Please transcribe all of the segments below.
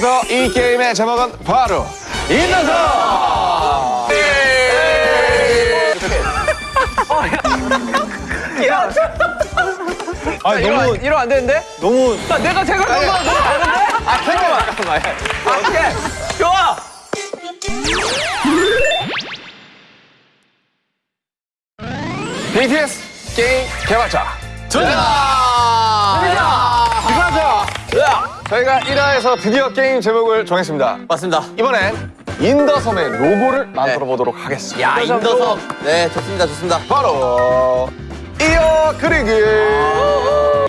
지금부터 이 게임의 제목은 바로 인더서 아 너무 이러면 안 되는데? 너무 나 내가 생각한 거랑 너무 다른데? 아, 잠깐만. 잠깐만. 아, 오케이. 좋아. BTS 게임 개발자 전자. 저희가 1화에서 드디어 게임 제목을 정했습니다 맞습니다. 이번엔 인더섬의 로고를 만들어 보도록 하겠습니다 야, 인더섬. 네, 좋습니다. 좋습니다. 바로 이어 그리기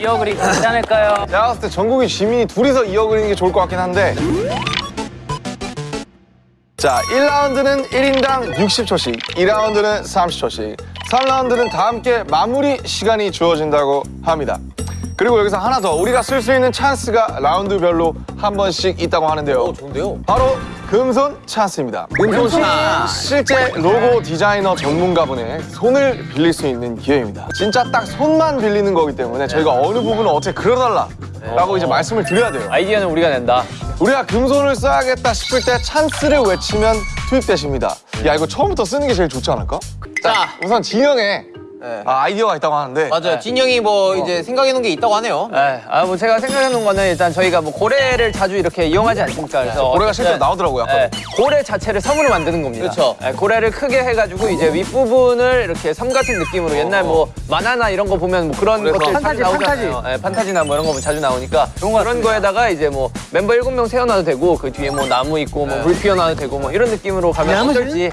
이어 그리 괜찮을까요? 제가 봤을 때 전국의 주민이 둘이서 이어 그리는 게 좋을 것 같긴 한데 자 1라운드는 1인당 60초씩 2라운드는 30초씩 3라운드는 다 함께 마무리 시간이 주어진다고 합니다 그리고 여기서 하나 더 우리가 쓸 수 있는 찬스가 라운드별로 한 번씩 있다고 하는데요 오, 좋은데요? 바로 금손 찬스입니다. 금손 찬스. 실제 로고 디자이너 전문가분의 손을 빌릴 수 있는 기회입니다. 진짜 딱 손만 빌리는 거기 때문에 저희가 어느 부분을 어떻게 그려달라 라고 이제 말씀을 드려야 돼요. 아이디어는 우리가 낸다. 우리가 금손을 써야겠다 싶을 때 찬스를 외치면 투입되십니다. 야 이거 처음부터 쓰는 게 제일 좋지 않을까? 자. 우선 진영에 네. 아, 아이디어가 있다고 하는데 맞아요. 진영이 뭐 이제 생각해 놓은 게 있다고 하네요. 네, 아, 뭐 제가 생각해 놓은 거는 일단 저희가 뭐 고래를 자주 이렇게 이용하지 않습니까? 그래서 고래가 실제로 나오더라고요. 아까. 네, 고래 자체를 섬으로 만드는 겁니다. 그렇죠. 네, 고래를 크게 해 가지고 이제 윗부분을 이렇게 섬 같은 느낌으로 옛날 뭐 만화나 이런 거 보면 뭐 그런 것들 판타지, 자주 나오잖아요. 네, 판타지나 뭐 이런 거 자주 나오니까 그런 거에다가 이제 뭐 멤버 일곱 명 세워 놔도 되고 그 뒤에 뭐 나무 있고 뭐물 피워 놔도 되고 뭐 이런 느낌으로 가면 어떨지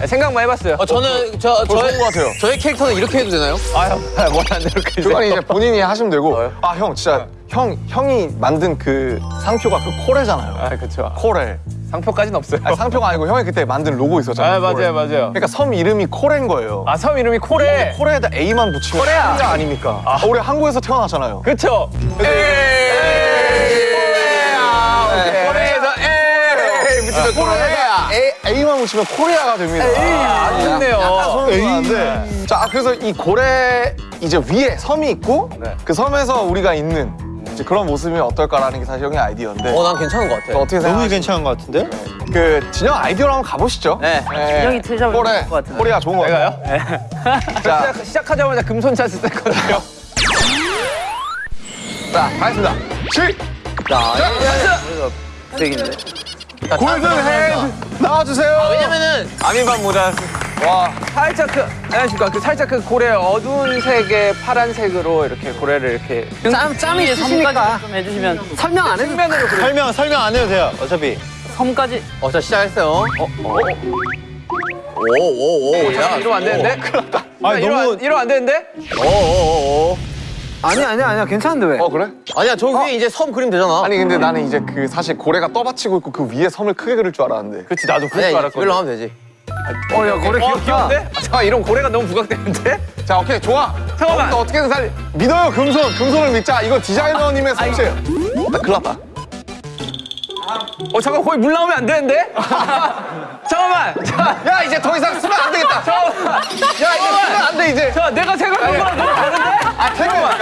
네, 생각만 해봤어요. 어, 저는 저 저의 좋은 것 같아요. 저의 캐릭터는 이렇게 해도 되나요? 아유, 뭐안 이렇게 그건 이제 본인이 하시면 되고 어. 아형 진짜 형 형이 만든 그 상표가 그 코레잖아요. 아, 그렇죠. 코레. 상표까지는 없어요. 아니, 상표가 아니고 형이 그때 만든 로고 있었잖아요. 아, 맞아요. 맞아요. 그러니까 섬 이름이 코레인 거예요. 아, 섬 이름이 코레. 코레에다 A만 붙이면. 코레아 아닙니까? 어, 우리 한국에서 태어났잖아요. 그쵸? 코레에서 붙이면 코레아. A, A만 붙이면 코레아가 됩니다. 아, 좋네요. 약간 소름 돋았는데. 자, 그래서 이 고래 이제 위에 섬이 있고 네. 그 섬에서 우리가 있는 이제 그런 모습이 어떨까라는 게 사실 형의 아이디어인데 어, 난 괜찮은 것 같아. 어떻게 너무 생각하세요? 괜찮은 것 같은데? 그 진 형 아이디어로 한번 가보시죠. 네. 진 형이 틀잡을 코레, 것 같은데. 코리아 좋은 거 같아요. 자, 시작, 시작하자마자 금손 찬스 뺐거든요. 자, 가겠습니다. 칠, 쓰레기인데. golden hand 나와주세요. 왜냐면은 아미반 모자. 와, 살짝 그, 안녕하십니까. 그 살짝 그 고래 어두운 색의 파란색으로 이렇게 고래를 이렇게. 짬, 짬이 있으시니까 좀 해주시면 설명 안 해도 측면으로 그려. 설명 설명 안 해도 돼요. 어차피. 섬까지 어, 자 시작했어요. 어, 어. 오오오 야. 이러면 안 되는데? 이러면, 너무 안- 이러면 안 되는데? 오오오. 아니야 아니야 아니야 괜찮은데 왜? 어 그래? 아니야, 저 위에 이제 섬 그림 되잖아. 아니 근데 나는 이제 그 사실 고래가 떠받치고 있고 그 위에 섬을 크게 그릴 줄 알았는데. 그렇지, 나도 그럴 줄 아니야, 알았거든. 이걸로 하면 되지. 어, 야, 고래 귀, 귀여운데? 아, 잠깐, 이런 고래가 너무 부각되는데? 자, 오케이, 좋아. 잠깐만. 어, 어떻게든 살 믿어요, 금손. 금손을 믿자. 이거 디자이너님의 솜씨예요. 나 큰일 났다. 어, 잠깐, 거기 물 나오면 안 되는데? 잠깐만! 자, 야, 이제 더 이상 쓰면 안 되겠다. 잠깐만! 야, 이제 쓰면 안 돼, 이제. 자, 내가 생각한 거랑 너무 다른데? 아, 잠깐만.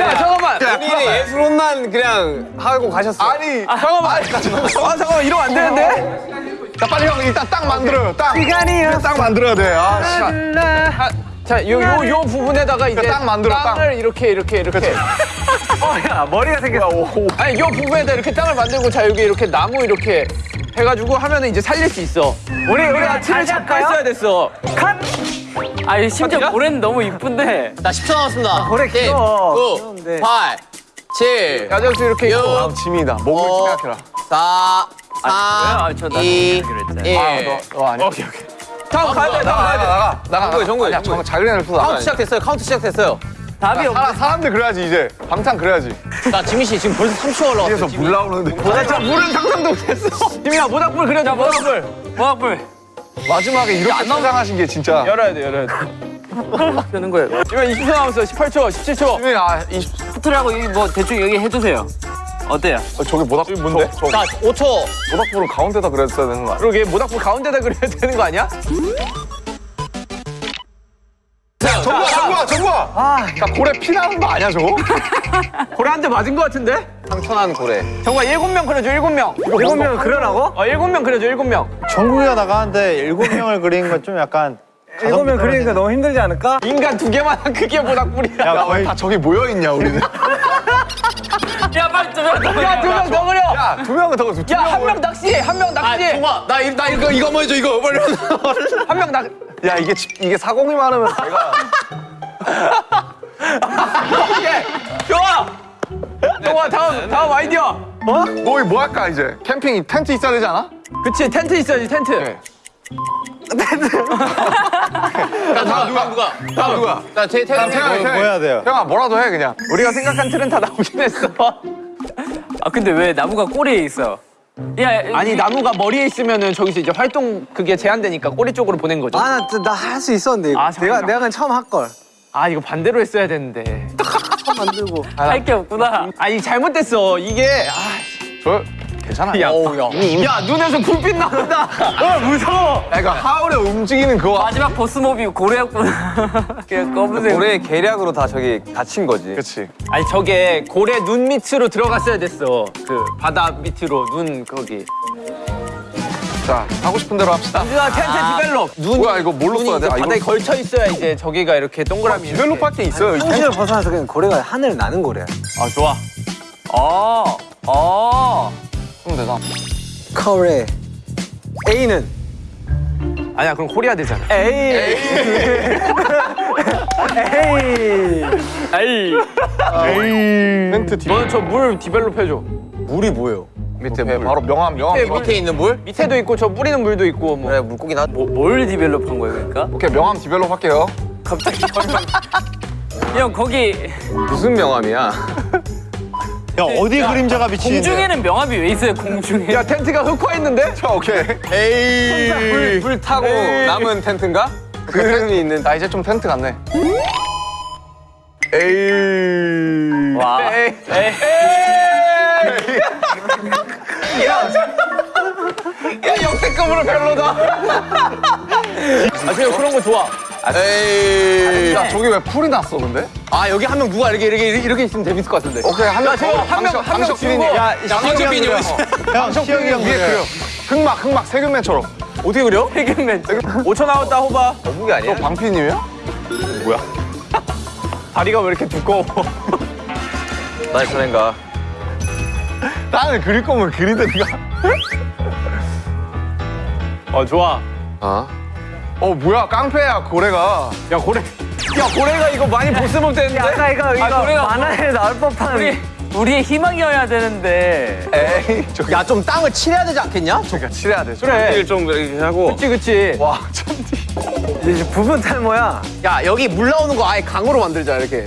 야, 잠깐만! 본인이 예술혼만 그냥 하고 가셨어. 아니, 아, 잠깐만! 아, 잠깐만, 이러면 안 되는데? 자, 빨리 형 일단 땅 만들어요. 땅. 시간이요. 땅 만들어야 돼. 아, 씨. 아, 자, 요, 요, 요 부분에다가 이제 땅 만들어, 땅. 땅을 이렇게, 이렇게, 이렇게. 어, 야, 머리가 생겼어. 아니, 요 부분에다 이렇게 땅을 만들고, 자, 여기 이렇게 나무 이렇게 해가지고 하면은 이제 살릴 수 있어. 우리, 우리 아침에 잠깐 했어야 됐어. 아니 심지어? 고래는 너무 이쁜데 나 10초 남았습니다. 고래 십, 귀여워. 구, 귀여운데. 팔, 칠, 야자수 이렇게 있고. 육, 아, 짐이다. 목을 어. 생각해라. 사, 아, 삼, 저 나도 이, 그러기로 했잖아. 일. 아, 너, 너 아니야. 오케이, 오케이. 다음 가야 돼, 다음 나가, 가야 돼. 나가, 나가. 정국이, 정국이, 정국이. 정국 자기네를 푸다. 카운트 시작됐어요. 카운트 시작됐어요. 답이 없네 사람, 사람들 그래야지, 이제. 방탄 그래야지. 나 지민 씨 지금 벌써 3초 올라왔어. 뒤에서 물 나오는데. 나 진짜 물은 상상도 못했어. 지민아, 모닥불 그려줘, 모닥불. 모닥불 마지막에 이렇게 포장하신 게 진짜. 열어야 돼, 열어야 돼. 되는 거예요 지금 20초 남았어, 18초, 17초. 지민이, 아, 이, 스토리하고 이뭐 대충 여기 해 주세요 어때요? 어, 저기 모닥불 뭔데? 저, 저 자, 5초. 모닥불을 가운데다 그랬어야 되는 거 아니야? 그러게, 모닥불 가운데다 그려야 되는 거 아니야? 정부야, 정부야, 정부야! 야 고래 피 나는 거 아니야 저거? 고래 한 대 맞은 거 같은데? 상처난 고래. 정말 일곱 명 그려줘 일곱 명. 일곱 명 그려라고? 어 일곱 명 그려줘 일곱 명. 정국이가 나가는데 일곱 명을 그리는 건 좀 약간 일곱 명 그리니까 너무 힘들지 않을까? 인간 두 개만한 크기의 모닥불이야. 야야 거의 왜다 저기 모여 있냐 우리는? 야 빨리 좀 해. 야두명 더 그려. 야두 명은 더 두. 야한 명 낚시 한 명 낚시. 동아, 나, 이- 나 이거, 이거 한번 해줘, 이거. 빨리. 한 명 낚. 야 이게 지- 이게 사공이 많으면 내가 예. 좋아. 좋아 다음 다음 아이디어. 어? 너희 뭐 할까 이제? 캠핑 텐트 있어야 되지 않아? 그치 텐트 있어야지 텐트. 나, 누가, 누가, 누가? 누가? 나 제, 제, 다음 제, 태양이 뭐- 뭐 해야 돼요? 태양아 뭐라도 해 그냥. 우리가 생각한 틀은 다 나오긴 했어. 아 근데 왜 나무가 꼬리에 있어? 야 아니 나무가 머리에 있으면은 저기서 이제 활동 그게 제한되니까 꼬리 쪽으로 보낸 거죠. 아, 아, 나할 수 있었는데. 이거. 아, 내가. 내가 그냥 처음 할걸. 이거 반대로 했어야 되는데. 처음 만들고. 할 게 없구나. 아니 잘못됐어 이게. 아, 저 괜찮아. 야, 어우, 야. 야 눈에서 불빛 나온다. 어 무서워. 야 이거 하울의 움직이는 그거. 마지막 보스 mob이 고래였구나. 검은색. 고래 계략으로 다 저기 갇힌 거지. 그렇지. 아니 저게 고래 눈 밑으로 들어갔어야 됐어. 그 바다 밑으로 눈 거기. 자 하고 싶은 대로 합시다. 누가 텐트 develop. 눈 뭐야 이거 뭘로 써야 돼? 아, 이거 바다에 걸쳐 있어야 이제 저기가 이렇게 동그라미. 이렇게. develop 할 게 있어요. 이 텐트. 현실을 벗어나서 그냥 고래가 하늘 나는 고래야. 아 좋아. 어. 어. 그럼 되잖아. 고래. A는? 아니야 그럼 코리아 되잖아. 에이. 에이. 아이. 텐트 뒤 너는 저 물 develop 해줘. 물이 뭐예요? 밑에 바로 명암 명암. 밑에. 밑에 있는 물? 밑에도 있고 저 뿌리는 물도 있고 뭐. 그래, 물고기 나. 뭐, 뭘 develop한 거야 그러니까? 오케이 명암 develop 할게요. 갑자기 형 거기 무슨 명함이야? 야 어디 그림자가 비치는데? 공중에는 명함이 왜 있어요 공중에? 야 텐트가 흑화 있는데? 자 오케이. 에이. 불, 타고 남은 텐트인가? 그림이 있는. 나 이제 좀 텐트 같네. 에이. 와. 에이. 에이. 야 역대급으로 별로다. 아 지금 그런 거 좋아. 에이. 야 저기 왜 풀이 났어 근데? 아, 여기 한 명 누가 이렇게, 이렇게, 이렇게 있으면 재밌을 것 같은데. 오케이 한명 지금 한 명, 한명. 주고. 야 있어. 형 시혁이 형 위에. 그려. 흑막 흑막 세균맨처럼. 어떻게 그려? 해결맨. 5초 나왔다 호바. 거북이 아니야? 너 방피디님이야? 다리가 왜 이렇게 두꺼워? 나 저런가. 나는 그릴 거면 그리든가. 어 좋아. 아. 어 뭐야 깡패야 고래가. 야 고래. 야 고래가 이거 많이 보스몹 되는데. 아까 이거, 이거 고래가 만화에 나올 법한. 우리 우리의 희망이어야 되는데. 에이 저기 야, 좀 땅을 칠해야 되지 않겠냐? 저기가 칠해야 돼. 그래. 좀 이렇게 하고. 그치 그치. 와 천디. 이제 부분 탈모야. 야, 여기 물 나오는 거 아예 강으로 만들자, 이렇게.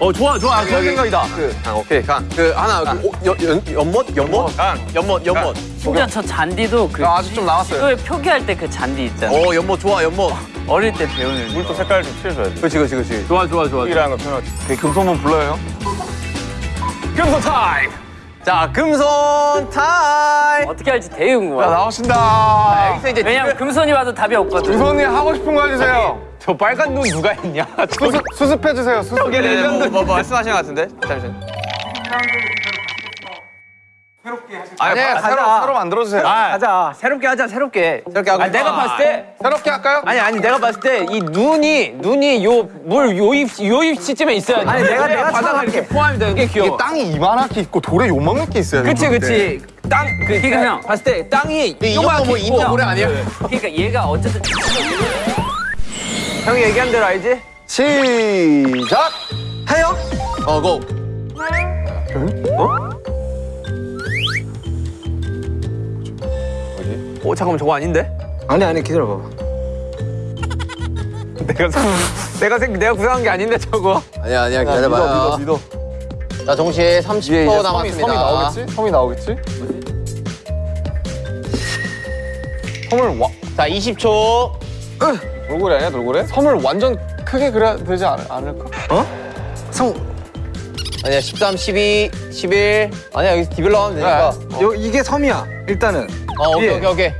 어 좋아 좋아. 좋은 생각이다. 그, 강, 오케이, 강. 그, 하나, 그, 오, 연, 연, 연못? 연못? 강. 연못, 연못. 심지어 저 잔디도 그 야, 아직 좀 남았어요. 시도에 표기할 때 그 잔디 있잖아. 어, 연못 좋아, 연못. 어릴 때 배우는. 물도 색깔 좀 칠해줘야 돼. 그렇지, 그렇지, 그렇지. 좋아 좋아 좋아. 이라는 거 표현하지. 그 금손만 불러요 형. 금손 타임. 자, 금손 타임. 어떻게 할지 되게 자 궁금해. 나오신다. 여기서 이제 왜냐면 금손이 와도 답이 없거든. 금손님 하고 싶은 거 해주세요. 저 빨간 눈 누가 했냐? 수습 수습해 주세요. 수습. 저게 레전드. 뭐, 뭐, 말씀하신 것 같은데? 잠시만. 아니 네, 새로 가자. 새로 만들어 주세요. 가자. 새롭게 하자 새롭게. 새롭게 하고 아, 내가. 봤을 때 새롭게 할까요? 아니 아니 내가 봤을 때 이 눈이 눈이 요 물 요 입 요 입 시점에 있어야 돼. 아니, 내가- 내가 찾아갈게. 이렇게 포함이 되는 게 귀여워. 이게 땅이 이만하게 있고 돌에 요만하게 있어야 돼. 그치 그치. 땅 그 그러니까 형. 봤을 때 땅이 요만하게 뭐 있고 고래 아니야? 그러니까 얘가 어쨌든 형이 얘기한 대로 알지? 시작. 해요? 어, 고. 어 잠깐만 저거 아닌데? 아니, 아니, 기다려봐. 내가 생- 내가 생 내가 구상한 게 아닌데 저거. 아니야, 아니야, 믿어 기다려봐요. 믿어 믿어. 자, 동시에 위에 30초 이제 섬이, 남았습니다. 섬이 나오겠지? 섬이 나오겠지? 섬을 와 자, 20초. 돌고래 아니야 돌고래? 섬을 완전 크게 그려야 되지 않, 않을까? 성. 아니야, 13, 12, 11. 아니야, 여기서 develop 하면 되니까. 그래. 요, 이게 섬이야, 일단은. 어, 오케이, 예. 오케이, 오케이.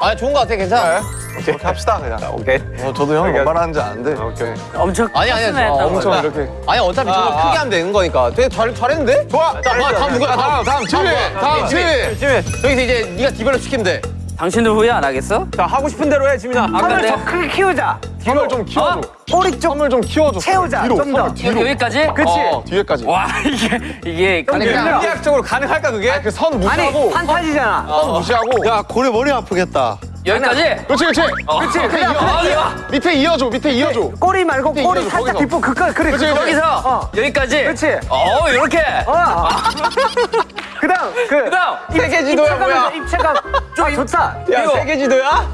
아 좋은 거 같아 괜찮아. 그렇게 합시다 그냥. 오케이. 어, 저도 형이 뭔 말하는지 아는데. 오케이. 엄청 아니 아니 컸으면 어. 엄청 이렇게. 아니 어차피 저거 아, 크게 하면 되는 거니까. 되게 잘 잘했는데? 좋아. 자, 다음, 다음 누구야? 다음 다음 지휘. 다음 지휘. 여기서 이제 네가 develop 시키면 돼. 당신들 후회 안 하겠어? 자 하고 싶은 대로 해 지민아. 아까 선을 내더 크게 키우자. 선을 좀 키워줘. 꼬리 쪽 좀 키워줘. 채우자. 뒤로. 좀 더. 뒤로. 여기까지? 그치? 어, 뒤에까지. 와 이게 이게 아니 그냥 물리학적으로 가능할까 그게? 그선 아니 무시하고 판타지잖아. 선 무시하고. 야 고래 머리 아프겠다. 여기까지? 그렇지 그렇지. 그렇지. 밑에 이어. 어, 이거. 밑에 이어줘. 밑에 이어줘. 꼬리 말고 꼬리 이거는 살짝 거기서. 뒷부 그까 그래. 그치, 그거. 그치. 여기서 어. 여기까지. 그렇지. 어 이렇게. 어. 그다음 그 그다음 세계 지도야 뭐야? 입체감 좀 좋다. 야 이거. 세계 지도야?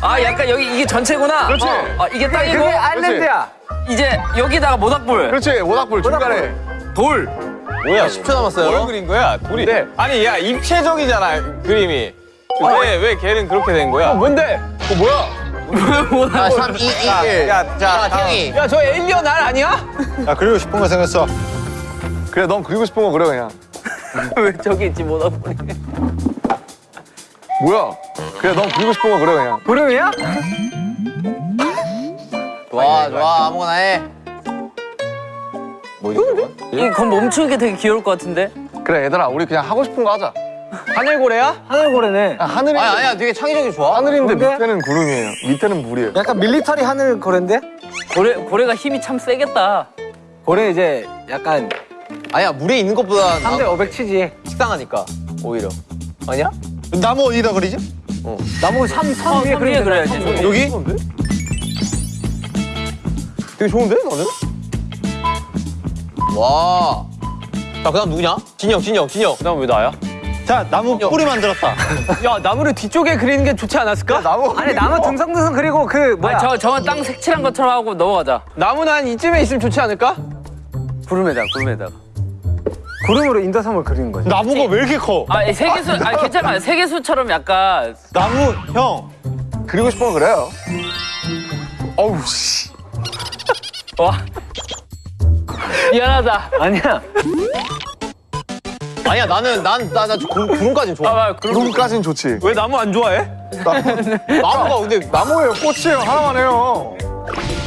아 약간 여기 이게 전체구나. 그렇지. 어, 어, 이게 땅이고 그게 아일랜드야. 이제 여기다가 모닥불. 그렇지. 모닥불 중간에. 돌. 뭐야? 10초 남았어요. 뭘 그린 거야? 둘이. 아니 야 입체적이잖아 그림이. 왜왜 걔는 그렇게 된 거야? 뭔데? 어 뭐야? 아, 3, 2, 1. 야, 자, 태영이. 야 저 에일리언 알 아니야? 야 그리고 싶은 거 생겼어. 그래 넌 그리고 싶은 거 그래 그냥. 왜 저기 있지 모닥불이? 뭐야? 그래 넌 그리고 싶은 거 그래 그냥. 구름이야? 좋아, 좋아. 아무거나 해. 이건 멈추는 게 되게 귀여울 것 같은데. 그래 얘들아 우리 그냥 하고 싶은 거 하자. 하늘고래야? 하늘고래네. 야, 하늘이 아니, 아니야. 되게 창의적이 좋아. 하늘인데 뭔데? 밑에는 구름이에요. 밑에는 물이에요. 약간 밀리터리 하늘고래인데? 고래 고래가 힘이 참 세겠다. 고래 이제 약간 아니야, 물에 있는 것보다 3대 500 치지. 식상하니까. 오히려. 아니야? 나무 어디다 그리지? 나무 삼, 선 어, 위에 선 위에 그려야 그려야지. 돼. 여기? 되게 좋은데 너는? 와. 자, 그 다음 누구냐? 진영, 진영, 진영. 그다음 왜 나야? 자 나무 뿌리 만들었다. 야 나무를 뒤쪽에 그리는 게 좋지 않았을까? 나무 아니 나무 등성등성 그리고 그 뭐야? 아니, 저 저건 땅 색칠한 것처럼 하고 넘어가자. 나무는 한 이쯤에 있으면 좋지 않을까? 구름에다 구름에다. 구름으로 인더섬을 그리는 거지. 나무가 왜 이렇게 커? 아 세계수 아 괜찮아 세계수처럼 약간 나무 형. 그리고 거 그래요. 어우 씨. 와 미안하다. 아니야. 아니야, 나는, 난, 나, 나 구름까지는 아, 좋아. 아 구름 구름 까진 좋지. 왜 나무 안 좋아해? 나무 가 근데, 나무예요 꽃이에요 하나만 해요.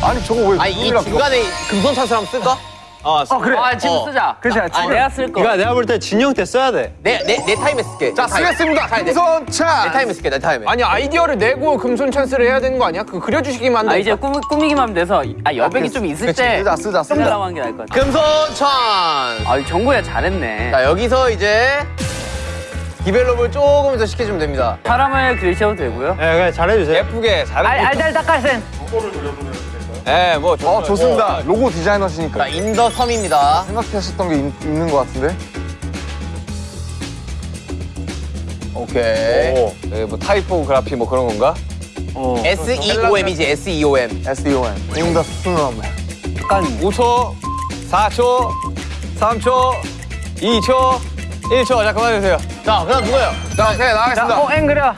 아니 저거 왜 아니, 이 중간에 금손 찬스를 한번 쓸까? 아, 어 그래. 아 지금 어. 쓰자. 그치, 아, 지금. 내가 쓸 거. 이거 내가 볼 때 진 형 때 써야 돼. 내, 내, 내 타임에 쓸게. 자 쓰겠습니다. 자, 내, 내 금손차. 타임에 쓸게, 내 타임에. 아니 아이디어를 내고 금손 찬스를 해야 되는 거 아니야? 그 그려주시기만 아 한다. 이제 꾸미, 꾸미기만 하면 돼서 아 여백이 좀 있을 때 쓰자 쓰자 쓰자. 쓰려고 하는 게 나을 것 같아. 금손 찬스. 아 정보야 잘했네. 자, 여기서 이제 develop을 조금 더 시켜주면 됩니다. 사람을 그리셔도 되고요. 네, 그래 잘해주세요. 예쁘게 잘. 알 알달 닭갈센. 예, 뭐어 좋습니다. 로고 디자이너시니까 자, in the 섬입니다. 생각하셨던 게 있, 있는 것 같은데. 오케이. 오, 예, 뭐 타이포그라피 뭐 그런 건가? S-E-O-M이지, S-E-O-M. S-E-O-N. in the snow. 약간 5초, 4초, 3초, 2초, 1초. 자 그만해주세요. 자, 그 다음 누구예요? 자 오케이 나가겠습니다. 어앵 그려.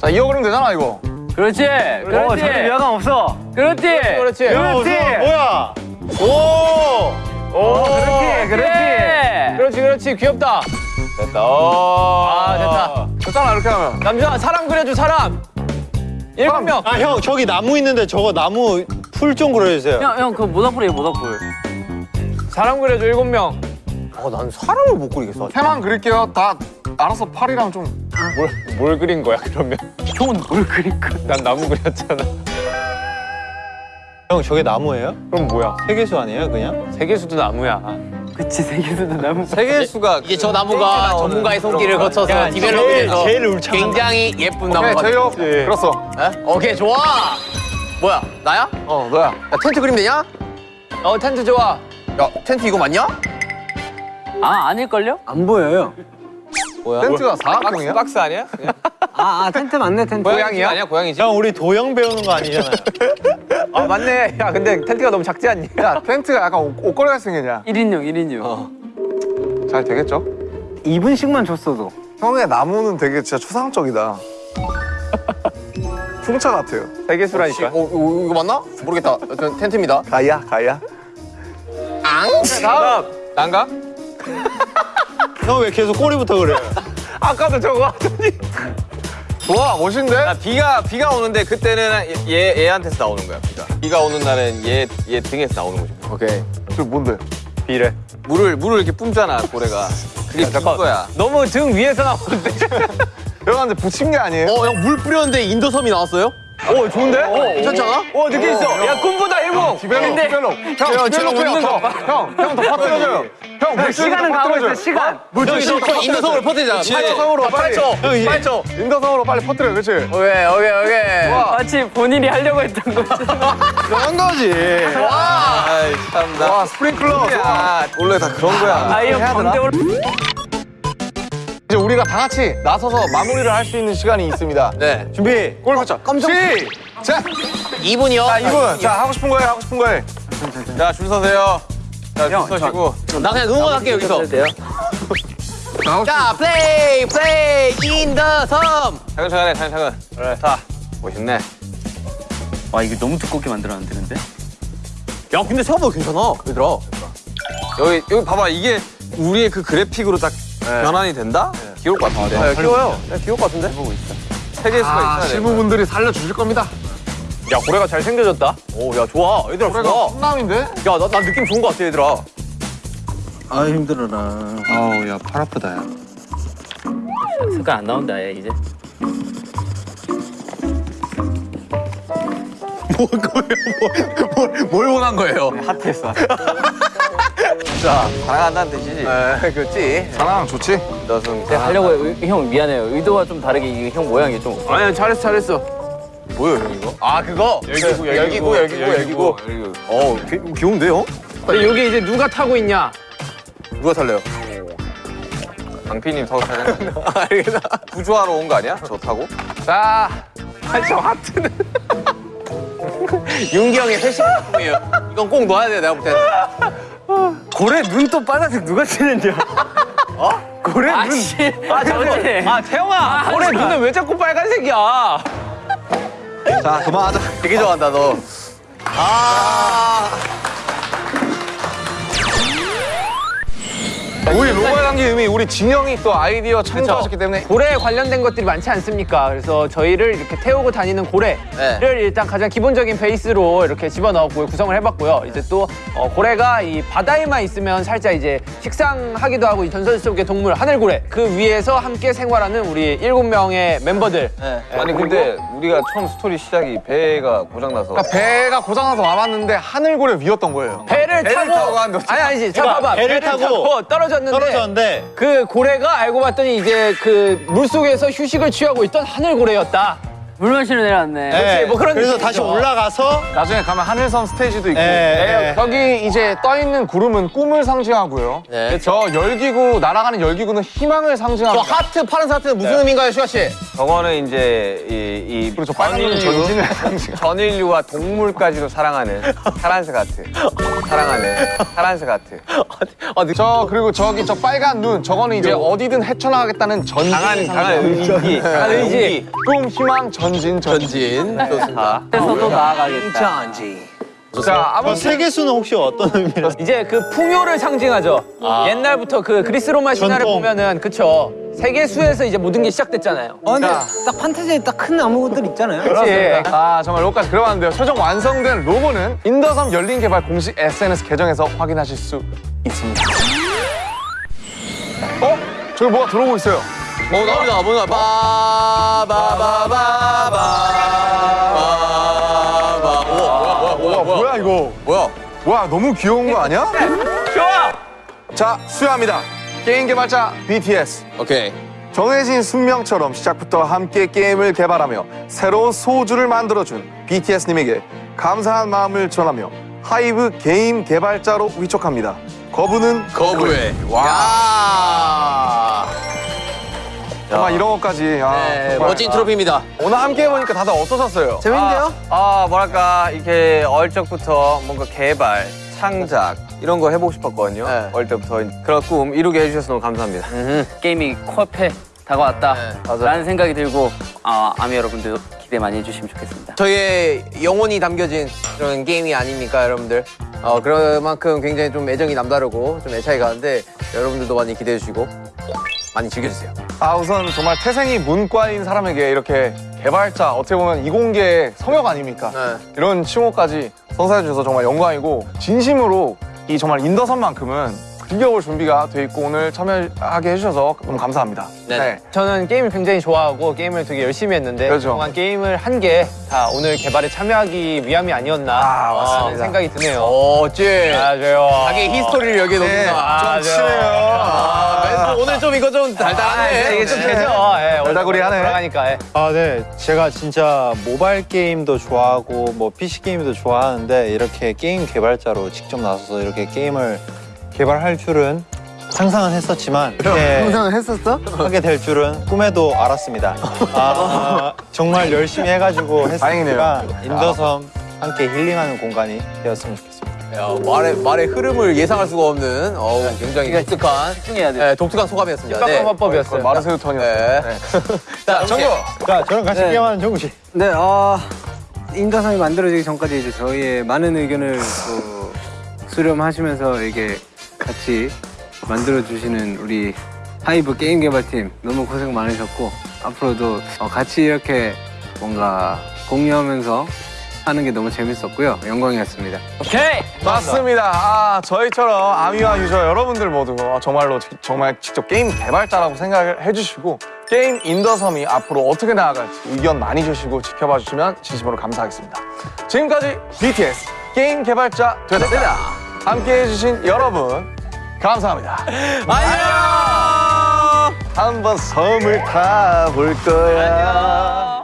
자 이어 그리면 되잖아 이거. 그렇지. 어 그렇지. 저기 미화감 없어. 그렇지. 그렇지. 야, 어, 그렇지. 저 뭐야? 오. 오, 그렇지 그렇지. 예. 그렇지, 그렇지. 귀엽다. 됐다. 오. 아, 됐다. 됐잖아 이렇게 하면. 남자 사람 그려줄 사람. 일곱 명. 아 형 저기 나무 있는데 저거 나무 풀 좀 그려주세요. 형, 형, 그 모닥불이에요, 모닥불. 사람 그려줘 일곱 명. 어, 난 사람을 못 그리겠어. 해만 그릴게요. 다 알아서 팔이랑 좀. 뭘, 뭘 그린 거야 그러면? 형은 뭘 그릴 거야? 난 나무 그렸잖아. 형 저게 나무예요? 그럼 뭐야? 세계수 아니에요 그냥? 세계수도 나무야. 그치, 세계수도 나무. 세계수가 이제 저 나무가 전문가의 손길을 거쳐서 야, 디벨롭이 제일- 돼서 제일 울창한 굉장히 예쁜 오케이 나무가 됐어. 그렸어. 에? 오케이, 좋아. 뭐야, 나야? 어 너야. 야, 텐트 그림 되냐? 어 텐트 좋아. 야, 텐트 이거 맞냐? 아, 아닐걸요? 안 보여요. 텐트가 사각형이야? 박스 아니야? 아, 아 텐트 맞네 텐트. 고양이 아니야 고양이지? 형 우리 도형 배우는 거 아니잖아요. 아 맞네. 야 근데 텐트가 너무 작지 않니? 야 텐트가 약간 옷, 옷걸이가 생겼냐? 1인용, 1인용. 잘 되겠죠? 2분씩만 줬어도. 형의 나무는 되게 진짜 초상적이다. 풍차 같아요. 세계수라니까. 어, 이거, 이거 맞나? 모르겠다. 여튼 텐트입니다. 가야 가야. 앙! 다음 난가? 형 왜 계속 꼬리부터 그래요? 아까도 저거 하더니 좋아 멋있는데? 아, 비가 비가 오는데 그때는 얘 얘한테서 나오는 거야 비가. 비가 오는 날은 얘얘 등에서 나오는 거지. 오케이 저 뭔데? 비래. 물을 물을 이렇게 뿜잖아 고래가. 그게 비인 거야. 너무 등 위에서 나오는데. 여러분한테 붙인 게 아니에요? 어, 형 물 뿌렸는데 인도섬이 나왔어요? 오 좋은데? 괜찮잖아? 오 느낌 있어. 야 꿈보다 일곱. develop develop 형 develop 웃는 거 봐. 형형더 퍼뜨려줘요 형 시간은 더 가고 있어, 시간. 물줄기 in the 섬을 퍼뜨리잖아. 팔초성으로 빨리 형이 팔초 in the 섬으로 빨리 퍼뜨려 그렇지? 오케이 오케이 오케이. 마치 본인이 하려고 했던 거지. 그런 거지. 아이 참나. 와 스프링클러 원래 다 그런 거야. 아이언 번데 올. 이제 우리가 다 같이 나서서 마무리를 할 수 있는 시간이 있습니다 네. 준비 골 맞춰 깜짝 시작 2분이요? 자 2분 자 하고 싶은 거해 하고 싶은 거해 자줄 서세요. 자줄 서시고. 나 그냥 응원할게, 여기서. 자, play, play, in the 섬. 차근차근 해 차근차근. 그래. 자 멋있네. 와 이거 너무 두껍게 만들었는데 근데. 야, 근데 생각보다 괜찮아, 얘들아. 여기 여기 봐봐 이게 우리의 그 그래픽으로 딱 변환이 된다? 귀여울 것 같은데. 네, 귀여워요. 네, 귀여울 것 같은데? 세 개수가 아 있어야 돼. 실무분들이 살려주실 겁니다 야 고래가 잘 생겨졌다. 오, 야, 좋아. 얘들아, 그래가 좋아. 훈남인데? 야, 나, 나 느낌 좋은 것 같아, 얘들아. 아 힘들어라. 아우 야 팔 아프다 야. 색깔 안 나온다 얘 이제. 뭘 원한 거예요? 핫했어. 자 사랑한다는 뜻이지. 네, 그렇지. 사랑 좋지? 너승. 제가 하려고 의- 형 미안해요. 의도와 좀 다르게 이게 형 모양이 좀. 아니야 잘했어 잘했어. 뭐예요, 형 이거? 아, 그거? 열기구 열기구, 열기구, 열기구. 어, 귀, 귀여운데요? 근데 여기 이제 누가 타고 있냐? 누가 탈래요? 강피님 타고 타야 거 아니야? 구조하러 온 거 아니야? 저 타고? 자, 아저 하트는 윤기 형의 패션 작품이에요. 이건 꼭 넣어야 돼, 내가 볼 때는. 고래 눈또 빨간색 누가 칠했냐? 어? 고래 눈. 아씨. 아 저거지. 아 태영아, 고래 눈은 왜 자꾸 빨간색이야? 자 그만하자 되게 좋아한다, 너. 아. 우리 로컬 관계 의미 우리 진영이 또 아이디어 창조하셨기 때문에 고래에 관련된 것들이 많지 않습니까? 그래서 저희를 이렇게 태우고 다니는 고래를 네. 일단 가장 기본적인 베이스로 이렇게 집어넣었고요. 구성을 해봤고요. 이제 또 어, 고래가 이 바다에만 있으면 살짝 이제 식상하기도 하고 이 전설 속의 동물 하늘고래 그 위에서 함께 생활하는 우리 일곱 명의 멤버들. 아니 근데 우리가 처음 스토리 시작이 배가 고장나서 그러니까 배가 고장나서 와봤는데 하늘고래 위였던 거예요 배를, 배를 타고, 타고 아니 아니지 자 그러니까 봐봐 배를 타고 떨어졌 는데 떨어졌는데. 그 고래가 알고 봤더니 이제 그 물속에서 휴식을 취하고 있던 하늘고래였다 물 마시러 내려왔네. 네. 뭐 그런 그래서 느낌이죠. 다시 올라가서. 나중에 가면 하늘섬 스테이지도 있고 예, 네, 예. 여기 이제 떠 있는 구름은 꿈을 상징하고요 네. 저 열기구 날아가는 열기구는 희망을 저 상징합니다 하트, 파란 하트는 무슨 의미인가요, 슈가 씨? 저거는 이제 이, 이 그리고 저 빨간 전진을 상징 전인류와 동물까지도 사랑하는 파란색 하트 사랑하는 파란색 하트 저 그리고 저기 저 빨간 눈 저거는 이제 어디든 헤쳐나가겠다는 전진 강한 강한 의지 강한 의지 꿈 희망 전진 전진 전진. 좋습니다. 그래서도 나아가겠다. 자 아, 아무튼 세계수는 혹시 어떤 의미로? 이제 그 풍요를 상징하죠. 옛날부터 그 그리스 로마 신화를 전통. 보면은 그쵸. 세계수에서 이제 모든 게 시작됐잖아요. 어, 근데 딱 판타지에 딱 큰 나무들 있잖아요. 그렇지. 아 정말 로고까지 만들어봤는데요 최종 완성된 로고는 인더섬 열린 개발 공식 SNS 계정에서 확인하실 수 있습니다 어? 저기 뭐가 들어오고 있어요 어, 나옵니다. 뭔가 바바바바바바. 와 뭐야 이거 뭐야? 와 너무 귀여운 거 아니야? 좋아. 자 수여합니다 게임 개발자 BTS 오케이. 정해진 숙명처럼 시작부터 함께 게임을 개발하며 새로운 소주를 만들어준 BTS님에게 감사한 마음을 전하며 하이브 게임 개발자로 위촉합니다. 거부는 거부해. 와. 정말 이런 것까지. 아, 네, 정말. 멋진 트로피입니다. 오늘 함께 해보니까 다들 어떠셨어요? 재밌는데요? 아, 아 뭐랄까 이렇게 어릴 적부터 뭔가 개발 창작 이런 거 해보고 싶었거든요 네. 어릴 때부터 그런 꿈 이루게 해주셔서 너무 감사합니다 게임이 코앞에 다가왔다. 맞아요. 라는 생각이 들고 아, 아미 여러분들 기대 많이 해주시면 좋겠습니다. 저희의 영혼이 담겨진 그런 게임이 아닙니까, 여러분들? 어, 그만큼 굉장히 좀 애정이 남다르고 좀 애착이 가는데 여러분들도 많이 기대해 주시고 많이 즐겨주세요. 아 우선 정말 태생이 문과인 사람에게 이렇게 개발자 어떻게 보면 이공계의 성역 아닙니까? 네. 이런 칭호까지 선사해 주셔서 정말 영광이고 진심으로 이 정말 인더섬만큼은 즐겨볼 준비가 돼 있고 오늘 참여하게 해주셔서 너무 감사합니다. 네. 저는 게임을 굉장히 좋아하고 게임을 되게 열심히 했는데 그렇죠. 그동안 게임을 한 게 다 오늘 개발에 참여하기 위함이 아니었나 아, 어, 맞습니다. 생각이 드네요. 어째 맞아요. 자기 히스토리를 여기에 네, 넣는다. 좀 치네요. 아, 오늘 좀 이거 좀 아, 달달하네. 이게 좀 네. 되죠. 예, 얼다구리 하네. 돌아가니까. 예. 아, 네. 제가 진짜 모바일 게임도 좋아하고 뭐 PC 게임도 좋아하는데 이렇게 게임 개발자로 직접 나서서 이렇게 게임을 개발할 줄은 상상은 했었지만 이렇게 상상을 했었어? 하게 될 줄은 꿈에도 알았습니다. 아, 정말 열심히 해가지고 했으니까 인더섬 함께 힐링하는 공간이 되었으면 좋겠습니다. 야, 말의 말의 흐름을 예상할 수가 없는 어우, 굉장히 독특한 집중해야 돼. 네, 독특한 소감이었습니다. 네. 화법이었어요. 마르세유 턴이었어요. 네. 네. 자, 정국. 자, 저랑 같이 네. 게임하는 정국 씨. 네, 어, 인더섬이 만들어지기 전까지 이제 저희의 많은 의견을 또 수렴하시면서 이게 같이 만들어주시는 우리 하이브 게임 개발팀 너무 고생 많으셨고 앞으로도 어, 같이 이렇게 뭔가 공유하면서 하는 게 너무 재밌었고요. 영광이었습니다. 오케이. 맞습니다. 아, 저희처럼 아미와 유저 여러분들 모두 어, 정말로 지- 정말 직접 게임 개발자라고 생각을 해주시고 게임 인더섬이 앞으로 어떻게 나아갈지 의견 많이 주시고 지켜봐 주시면 진심으로 감사하겠습니다. 지금까지 BTS 게임 개발자 되었습니다. 함께 해 주신 여러분 감사합니다. 안녕. 한번 섬을 타볼 거야.